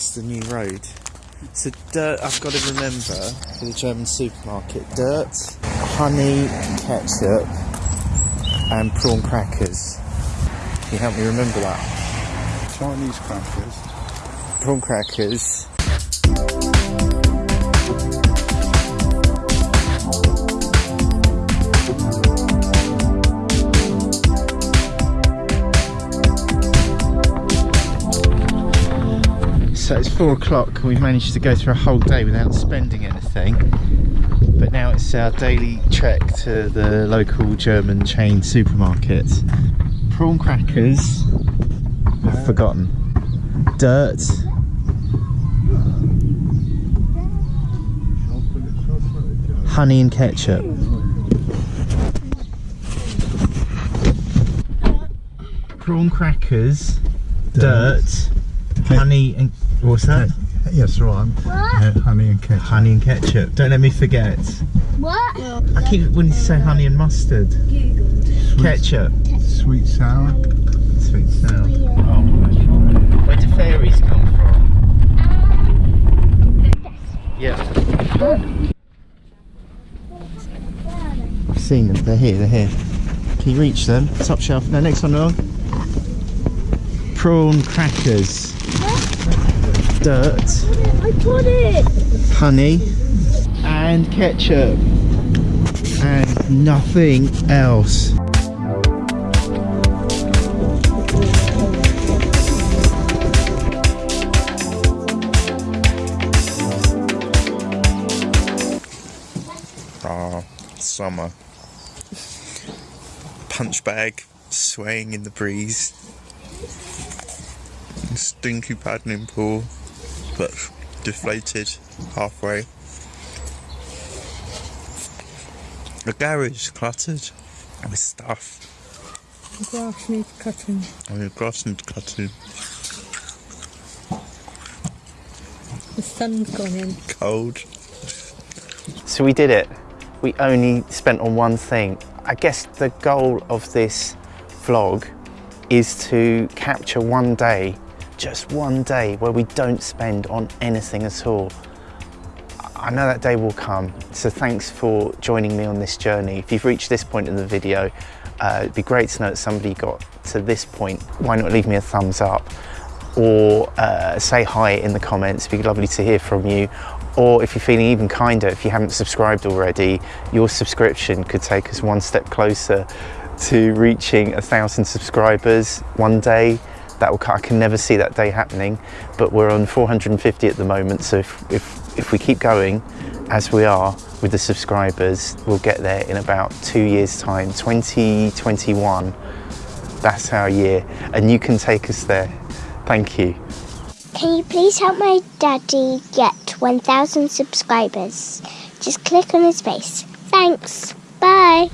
It's the new road. So dirt I've got to remember for the German supermarket. Dirt, honey, ketchup and prawn crackers. Can you help me remember that? Chinese crackers. Prawn crackers. So it's four o'clock and we've managed to go through a whole day without spending anything. But now it's our daily trek to the local German chain supermarket. Prawn crackers, I've uh. forgotten. Dirt, honey and ketchup. Prawn crackers, dirt, honey and what's that? Yes, right. Uh, honey and ketchup. Honey and ketchup. Don't let me forget. What? I keep wanting to say honey and mustard. Ketchup. Sweet sour. Sweet sour. Where do fairies come from? Yeah. I've seen them. They're here. They're here. Can you reach them? Top shelf. No, next one along. Prawn crackers. Dirt. I got it. honey and ketchup and nothing else. Ah, summer. Punch bag swaying in the breeze. Stinky paddling pool but deflated halfway. The garage cluttered with stuff. The Grass needs cutting. Oh, I mean, grass needs cutting. The sun's gone in. Cold. So we did it. We only spent on one thing. I guess the goal of this vlog is to capture one day just one day where we don't spend on anything at all. I know that day will come, so thanks for joining me on this journey. If you've reached this point in the video, uh, it'd be great to know that somebody got to this point. Why not leave me a thumbs up or uh, say hi in the comments, it'd be lovely to hear from you. Or if you're feeling even kinder, if you haven't subscribed already, your subscription could take us one step closer to reaching a thousand subscribers one day that will, I can never see that day happening, but we're on 450 at the moment. So if, if, if we keep going as we are with the subscribers, we'll get there in about two years time, 2021. That's our year. And you can take us there. Thank you. Can you please help my daddy get 1,000 subscribers? Just click on his face. Thanks. Bye.